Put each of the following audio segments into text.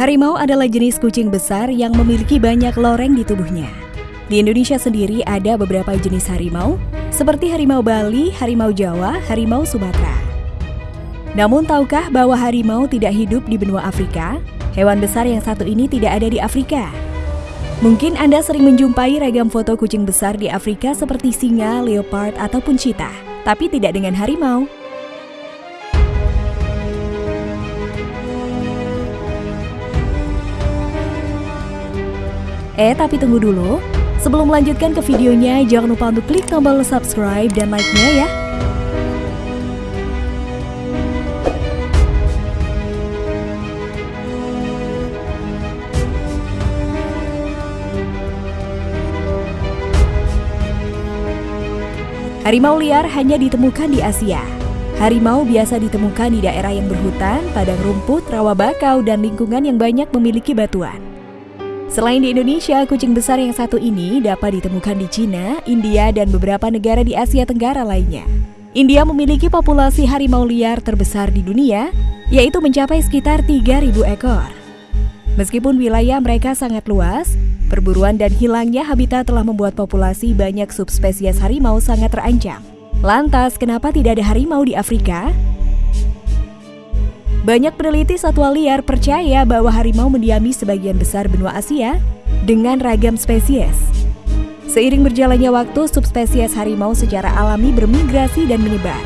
Harimau adalah jenis kucing besar yang memiliki banyak loreng di tubuhnya. Di Indonesia sendiri ada beberapa jenis harimau, seperti harimau Bali, harimau Jawa, harimau Sumatera. Namun tahukah bahwa harimau tidak hidup di benua Afrika? Hewan besar yang satu ini tidak ada di Afrika. Mungkin Anda sering menjumpai ragam foto kucing besar di Afrika seperti singa, leopard, ataupun cheetah, tapi tidak dengan harimau. Eh, tapi tunggu dulu. Sebelum melanjutkan ke videonya, jangan lupa untuk klik tombol subscribe dan like-nya ya. Harimau liar hanya ditemukan di Asia. Harimau biasa ditemukan di daerah yang berhutan, padang rumput, rawa bakau, dan lingkungan yang banyak memiliki batuan. Selain di Indonesia, kucing besar yang satu ini dapat ditemukan di Cina, India, dan beberapa negara di Asia Tenggara lainnya. India memiliki populasi harimau liar terbesar di dunia, yaitu mencapai sekitar 3.000 ekor. Meskipun wilayah mereka sangat luas, perburuan dan hilangnya habitat telah membuat populasi banyak subspesies harimau sangat terancam. Lantas, kenapa tidak ada harimau di Afrika? Banyak peneliti satwa liar percaya bahwa harimau mendiami sebagian besar benua Asia dengan ragam spesies. Seiring berjalannya waktu, subspesies harimau secara alami bermigrasi dan menyebar.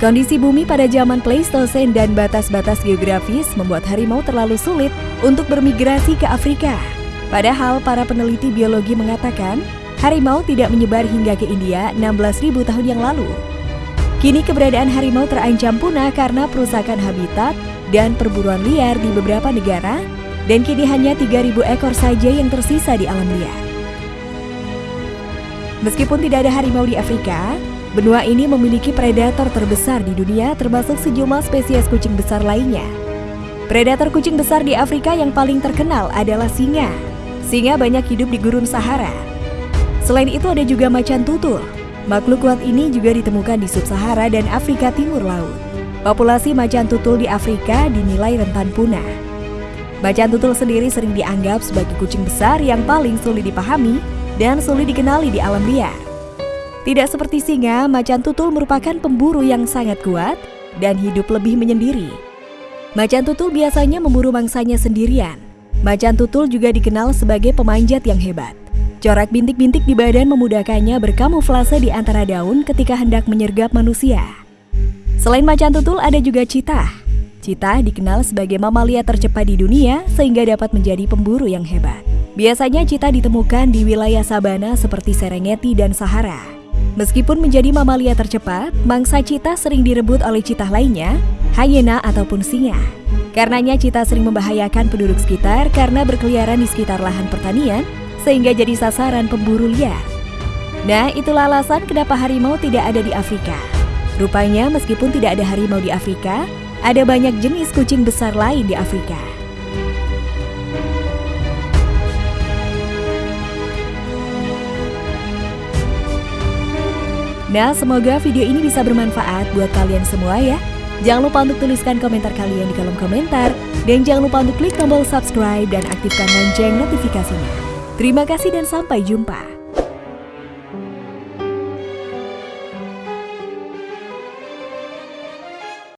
Kondisi bumi pada zaman Pleistosen dan batas-batas geografis membuat harimau terlalu sulit untuk bermigrasi ke Afrika. Padahal para peneliti biologi mengatakan harimau tidak menyebar hingga ke India 16.000 tahun yang lalu. Kini keberadaan harimau terancam punah karena perusakan habitat dan perburuan liar di beberapa negara dan kini hanya 3.000 ekor saja yang tersisa di alam liar. Meskipun tidak ada harimau di Afrika, benua ini memiliki predator terbesar di dunia termasuk sejumlah spesies kucing besar lainnya. Predator kucing besar di Afrika yang paling terkenal adalah singa. Singa banyak hidup di gurun Sahara. Selain itu ada juga macan tutul, Makhluk kuat ini juga ditemukan di Sub-Sahara dan Afrika Timur Laut. Populasi macan tutul di Afrika dinilai rentan punah. Macan tutul sendiri sering dianggap sebagai kucing besar yang paling sulit dipahami dan sulit dikenali di alam liar. Tidak seperti singa, macan tutul merupakan pemburu yang sangat kuat dan hidup lebih menyendiri. Macan tutul biasanya memburu mangsanya sendirian. Macan tutul juga dikenal sebagai pemanjat yang hebat. Corak bintik-bintik di badan memudahkannya berkamuflase di antara daun ketika hendak menyergap manusia. Selain macan tutul, ada juga citah. Citah dikenal sebagai mamalia tercepat di dunia sehingga dapat menjadi pemburu yang hebat. Biasanya citah ditemukan di wilayah sabana seperti Serengeti dan Sahara. Meskipun menjadi mamalia tercepat, mangsa citah sering direbut oleh citah lainnya, hyena ataupun singa. Karenanya citah sering membahayakan penduduk sekitar karena berkeliaran di sekitar lahan pertanian sehingga jadi sasaran pemburu liar. Nah, itulah alasan kenapa harimau tidak ada di Afrika. Rupanya meskipun tidak ada harimau di Afrika, ada banyak jenis kucing besar lain di Afrika. Nah, semoga video ini bisa bermanfaat buat kalian semua ya. Jangan lupa untuk tuliskan komentar kalian di kolom komentar. Dan jangan lupa untuk klik tombol subscribe dan aktifkan lonceng notifikasinya. Terima kasih dan sampai jumpa.